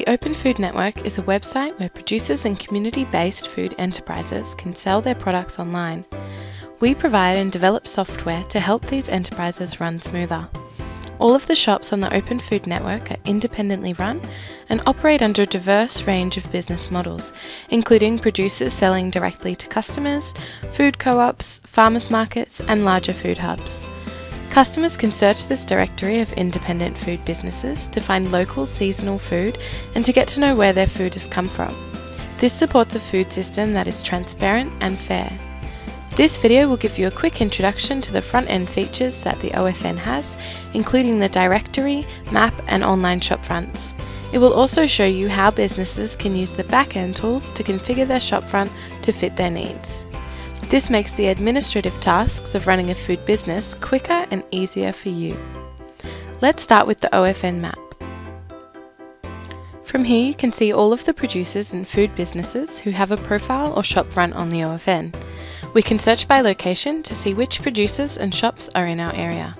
The Open Food Network is a website where producers and community-based food enterprises can sell their products online. We provide and develop software to help these enterprises run smoother. All of the shops on the Open Food Network are independently run and operate under a diverse range of business models, including producers selling directly to customers, food co-ops, farmers markets and larger food hubs. Customers can search this directory of independent food businesses to find local seasonal food and to get to know where their food has come from. This supports a food system that is transparent and fair. This video will give you a quick introduction to the front-end features that the OFN has, including the directory, map and online shop fronts. It will also show you how businesses can use the back-end tools to configure their shopfront to fit their needs. This makes the administrative tasks of running a food business quicker and easier for you. Let's start with the OFN map. From here you can see all of the producers and food businesses who have a profile or shop shopfront on the OFN. We can search by location to see which producers and shops are in our area.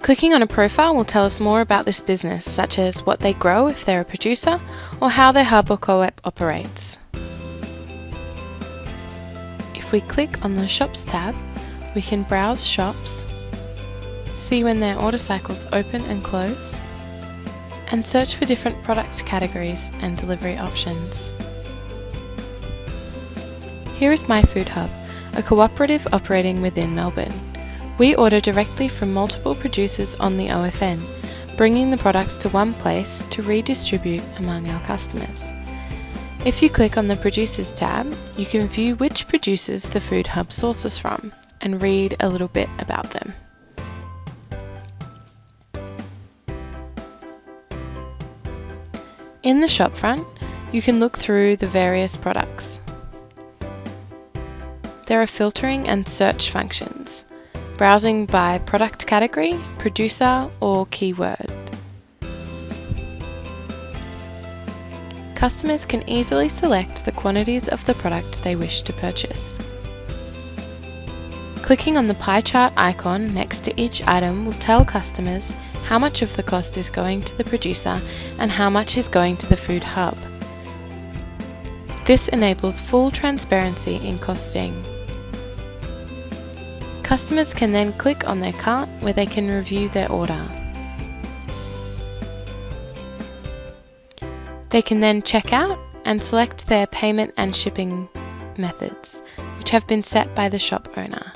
Clicking on a profile will tell us more about this business, such as what they grow if they're a producer, or how their hub or co-op operates. If we click on the Shops tab, we can browse shops, see when their order cycles open and close, and search for different product categories and delivery options. Here is My Food Hub, a cooperative operating within Melbourne. We order directly from multiple producers on the OFN, bringing the products to one place to redistribute among our customers. If you click on the Producers tab, you can view which producers the Food Hub sources from and read a little bit about them. In the shopfront, you can look through the various products. There are filtering and search functions browsing by product category, producer or keyword. Customers can easily select the quantities of the product they wish to purchase. Clicking on the pie chart icon next to each item will tell customers how much of the cost is going to the producer and how much is going to the food hub. This enables full transparency in costing. Customers can then click on their cart where they can review their order. They can then check out and select their payment and shipping methods, which have been set by the shop owner.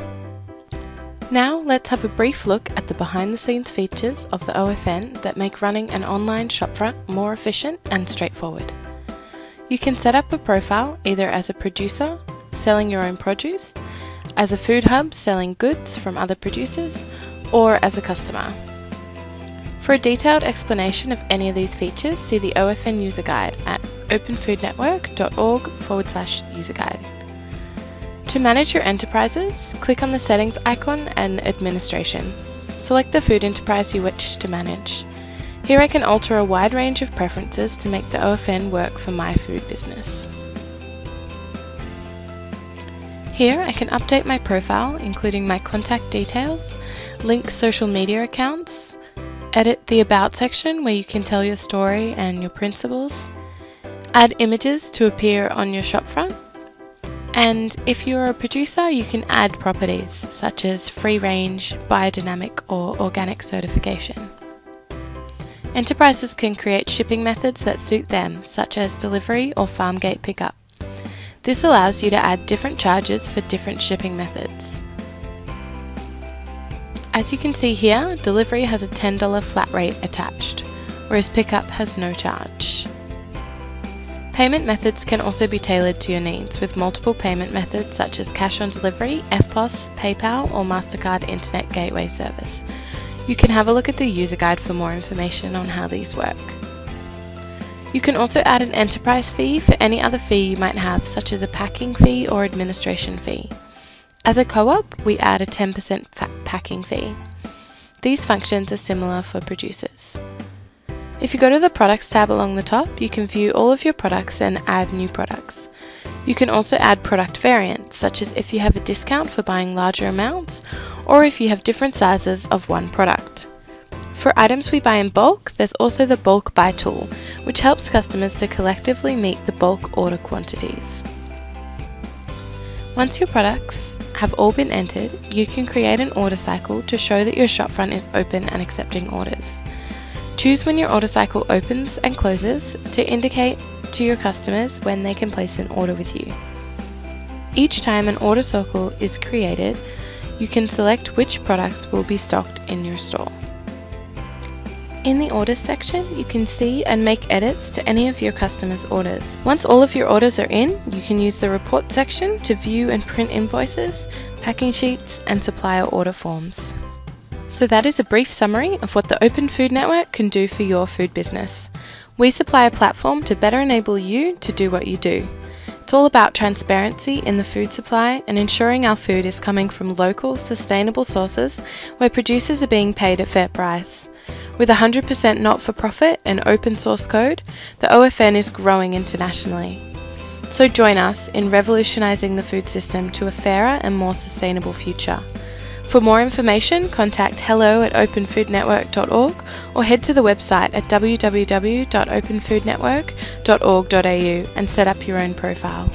Now let's have a brief look at the behind the scenes features of the OFN that make running an online shopfront more efficient and straightforward. You can set up a profile either as a producer, selling your own produce, as a food hub selling goods from other producers, or as a customer. For a detailed explanation of any of these features, see the OFN user guide at openfoodnetwork.org forward slash user guide. To manage your enterprises, click on the settings icon and administration. Select the food enterprise you wish to manage. Here I can alter a wide range of preferences to make the OFN work for my food business. Here I can update my profile, including my contact details, link social media accounts, edit the About section where you can tell your story and your principles, add images to appear on your shopfront, and if you're a producer you can add properties such as free range, biodynamic or organic certification. Enterprises can create shipping methods that suit them, such as delivery or farm gate pickup. This allows you to add different charges for different shipping methods. As you can see here, delivery has a $10 flat rate attached, whereas pickup has no charge. Payment methods can also be tailored to your needs with multiple payment methods such as cash on delivery, EFTPOS, PayPal or MasterCard Internet Gateway Service. You can have a look at the user guide for more information on how these work. You can also add an enterprise fee for any other fee you might have, such as a packing fee or administration fee. As a co-op, we add a 10% packing fee. These functions are similar for producers. If you go to the Products tab along the top, you can view all of your products and add new products. You can also add product variants, such as if you have a discount for buying larger amounts, or if you have different sizes of one product. For items we buy in bulk, there's also the bulk buy tool, which helps customers to collectively meet the bulk order quantities. Once your products have all been entered, you can create an order cycle to show that your shopfront is open and accepting orders. Choose when your order cycle opens and closes to indicate to your customers when they can place an order with you. Each time an order cycle is created, you can select which products will be stocked in your store. In the orders section, you can see and make edits to any of your customers' orders. Once all of your orders are in, you can use the report section to view and print invoices, packing sheets, and supplier order forms. So that is a brief summary of what the Open Food Network can do for your food business. We supply a platform to better enable you to do what you do. It's all about transparency in the food supply and ensuring our food is coming from local, sustainable sources where producers are being paid a fair price. With 100% not for profit and open source code, the OFN is growing internationally. So join us in revolutionising the food system to a fairer and more sustainable future. For more information, contact hello at openfoodnetwork.org or head to the website at www.openfoodnetwork.org.au and set up your own profile.